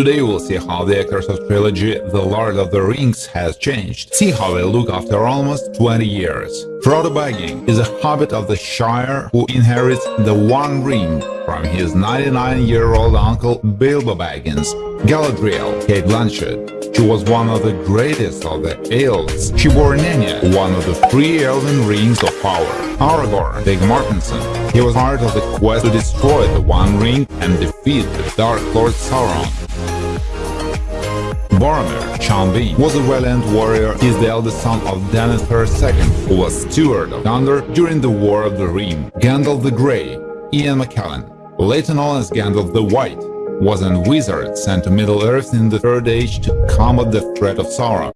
Today we'll see how the actors of trilogy The Lord of the Rings has changed. See how they look after almost 20 years. Frodo Baggins is a hobbit of the Shire who inherits the One Ring from his 99-year-old uncle Bilbo Baggins. Galadriel, Cate Blanchett. She was one of the greatest of the elves. She wore Nenya, one of the three elven rings of power. Aragorn, Viggo Mortensen. He was part of the quest to destroy the One Ring and defeat the Dark Lord Sauron. Boromir, Sean Bean, was a valiant warrior. He is the eldest son of Denethor II, who was steward of Gondor during the War of the Ring. Gandalf the Grey, Ian McKellen, later known as Gandalf the White, was a wizard sent to Middle-earth in the Third Age to combat the threat of Sauron.